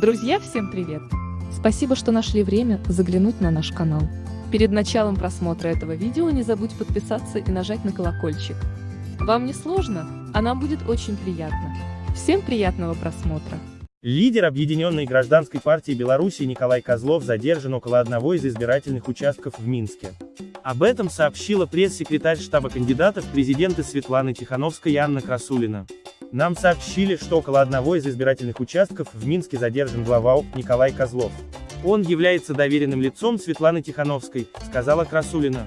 Друзья, всем привет! Спасибо, что нашли время заглянуть на наш канал. Перед началом просмотра этого видео не забудь подписаться и нажать на колокольчик. Вам не сложно, а нам будет очень приятно. Всем приятного просмотра! Лидер Объединенной гражданской партии Беларуси Николай Козлов задержан около одного из избирательных участков в Минске. Об этом сообщила пресс-секретарь штаба кандидатов в президенты Светлана Тихановская и Анна Красулина. Нам сообщили, что около одного из избирательных участков в Минске задержан глава ОК Николай Козлов. Он является доверенным лицом Светланы Тихановской, сказала Красулина.